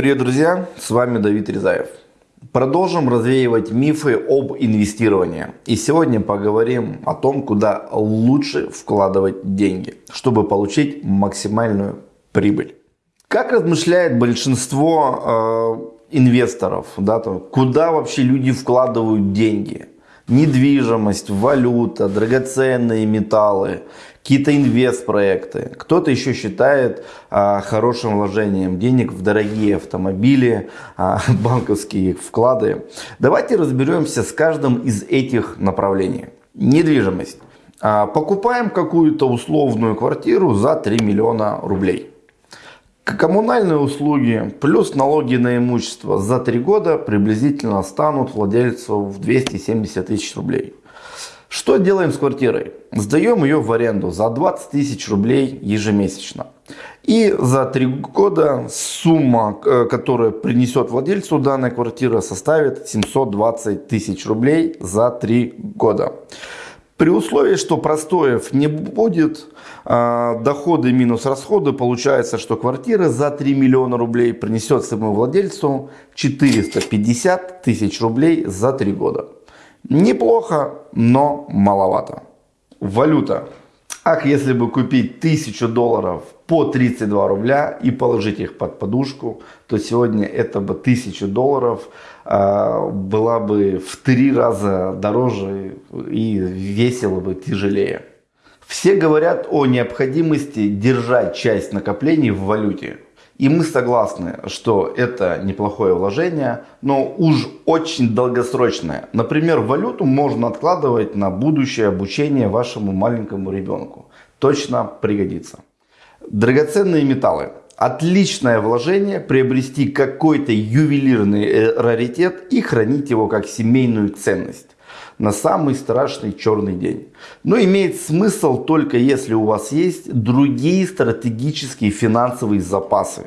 Привет, друзья! С вами Давид Резаев. Продолжим развеивать мифы об инвестировании. И сегодня поговорим о том, куда лучше вкладывать деньги, чтобы получить максимальную прибыль. Как размышляет большинство э, инвесторов, да, то, куда вообще люди вкладывают деньги? Недвижимость, валюта, драгоценные металлы, какие-то инвест-проекты. Кто-то еще считает а, хорошим вложением денег в дорогие автомобили, а, банковские вклады. Давайте разберемся с каждым из этих направлений. Недвижимость. А, покупаем какую-то условную квартиру за 3 миллиона рублей. Коммунальные услуги плюс налоги на имущество за 3 года приблизительно станут владельцу в 270 тысяч рублей. Что делаем с квартирой? Сдаем ее в аренду за 20 тысяч рублей ежемесячно. И за 3 года сумма, э, которая принесет владельцу данной квартиры, составит 720 тысяч рублей за 3 года. При условии, что простоев не будет, а, доходы минус расходы, получается, что квартира за 3 миллиона рублей принесет своему владельцу 450 тысяч рублей за 3 года. Неплохо, но маловато. Валюта. Ах, если бы купить 1000 долларов по 32 рубля и положить их под подушку, то сегодня это бы 1000 долларов э, была бы в три раза дороже и весело бы тяжелее. Все говорят о необходимости держать часть накоплений в валюте. И мы согласны, что это неплохое вложение, но уж очень долгосрочное. Например, валюту можно откладывать на будущее обучение вашему маленькому ребенку. Точно пригодится. Драгоценные металлы. Отличное вложение приобрести какой-то ювелирный э, раритет и хранить его как семейную ценность на самый страшный черный день. Но имеет смысл только если у вас есть другие стратегические финансовые запасы.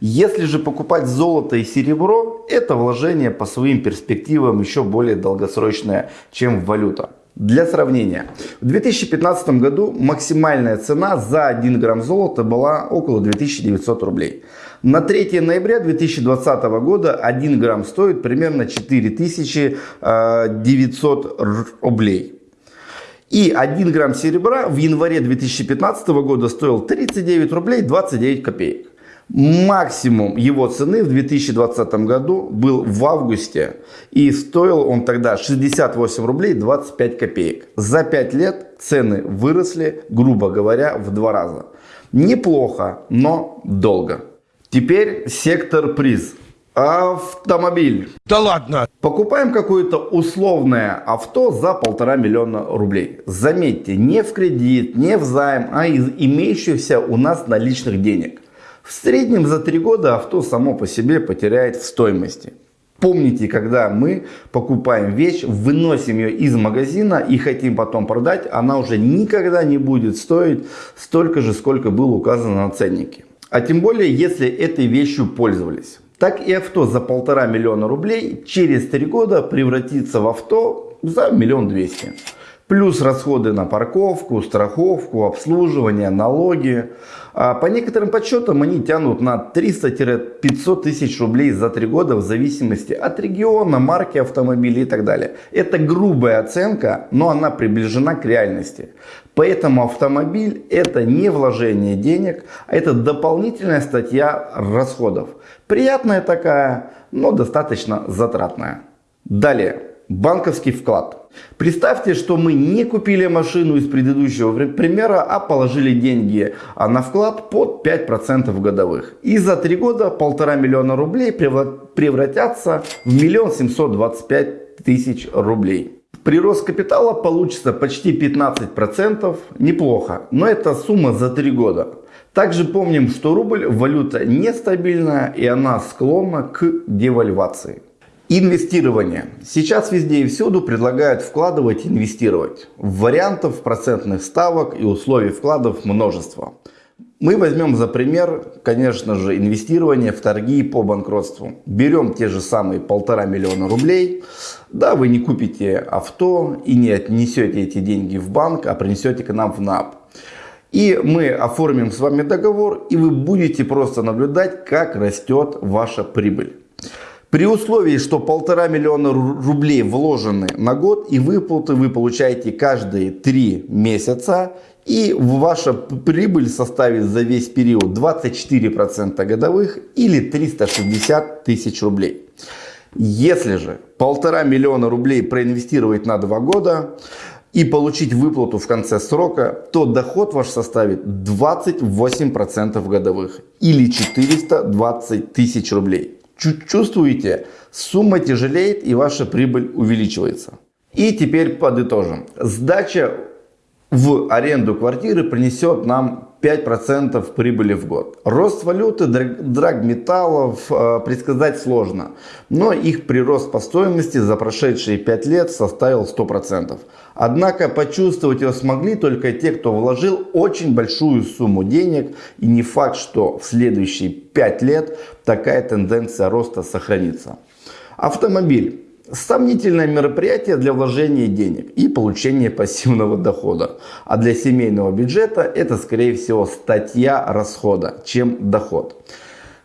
Если же покупать золото и серебро, это вложение по своим перспективам еще более долгосрочное, чем валюта. Для сравнения, в 2015 году максимальная цена за 1 грамм золота была около 2900 рублей. На 3 ноября 2020 года 1 грамм стоит примерно 4900 рублей. И 1 грамм серебра в январе 2015 года стоил 39 рублей 29 копеек. Максимум его цены в 2020 году был в августе и стоил он тогда 68 рублей 25 копеек. За 5 лет цены выросли, грубо говоря, в два раза. Неплохо, но долго. Теперь сектор приз. Автомобиль. Да ладно. Покупаем какое-то условное авто за полтора миллиона рублей. Заметьте, не в кредит, не в займ, а из имеющихся у нас наличных денег. В среднем за три года авто само по себе потеряет в стоимости. Помните, когда мы покупаем вещь, выносим ее из магазина и хотим потом продать, она уже никогда не будет стоить столько же, сколько было указано на ценнике. А тем более, если этой вещью пользовались. Так и авто за полтора миллиона рублей через три года превратится в авто за миллион двести. Плюс расходы на парковку, страховку, обслуживание, налоги. А по некоторым подсчетам они тянут на 300-500 тысяч рублей за 3 года в зависимости от региона, марки автомобиля и так далее. Это грубая оценка, но она приближена к реальности. Поэтому автомобиль это не вложение денег, а это дополнительная статья расходов. Приятная такая, но достаточно затратная. Далее, банковский вклад. Представьте, что мы не купили машину из предыдущего примера, а положили деньги а на вклад под 5% годовых. И за 3 года полтора миллиона рублей превратятся в миллион семьсот двадцать пять тысяч рублей. Прирост капитала получится почти 15%, неплохо, но это сумма за 3 года. Также помним, что рубль валюта нестабильная и она склонна к девальвации. Инвестирование. Сейчас везде и всюду предлагают вкладывать и инвестировать. Вариантов процентных ставок и условий вкладов множество. Мы возьмем за пример, конечно же, инвестирование в торги по банкротству. Берем те же самые полтора миллиона рублей. Да, вы не купите авто и не отнесете эти деньги в банк, а принесете к нам в НАП. И мы оформим с вами договор, и вы будете просто наблюдать, как растет ваша прибыль. При условии, что полтора миллиона рублей вложены на год и выплаты вы получаете каждые три месяца и ваша прибыль составит за весь период 24% годовых или 360 тысяч рублей. Если же полтора миллиона рублей проинвестировать на два года и получить выплату в конце срока, то доход ваш составит 28% годовых или 420 тысяч рублей. Чувствуете, сумма тяжелеет и ваша прибыль увеличивается. И теперь подытожим. Сдача в аренду квартиры принесет нам 5% прибыли в год. Рост валюты, драгметаллов э, предсказать сложно, но их прирост по стоимости за прошедшие 5 лет составил 100%. Однако почувствовать его смогли только те, кто вложил очень большую сумму денег и не факт, что в следующие 5 лет такая тенденция роста сохранится. Автомобиль. Сомнительное мероприятие для вложения денег и получения пассивного дохода. А для семейного бюджета это скорее всего статья расхода, чем доход.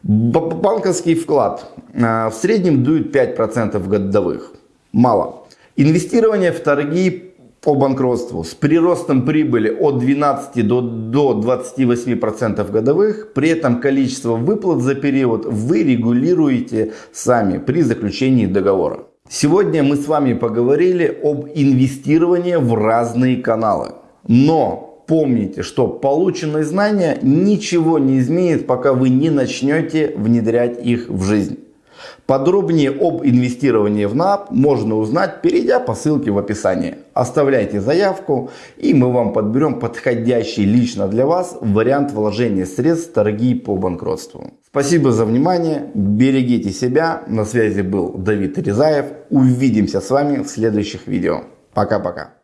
Банковский вклад а, в среднем дует 5% годовых. Мало. Инвестирование в торги по банкротству с приростом прибыли от 12 до, до 28% годовых. При этом количество выплат за период вы регулируете сами при заключении договора. Сегодня мы с вами поговорили об инвестировании в разные каналы. Но помните, что полученные знания ничего не изменит, пока вы не начнете внедрять их в жизнь. Подробнее об инвестировании в НАП можно узнать, перейдя по ссылке в описании. Оставляйте заявку и мы вам подберем подходящий лично для вас вариант вложения средств в торги по банкротству. Спасибо за внимание, берегите себя. На связи был Давид Резаев. Увидимся с вами в следующих видео. Пока-пока.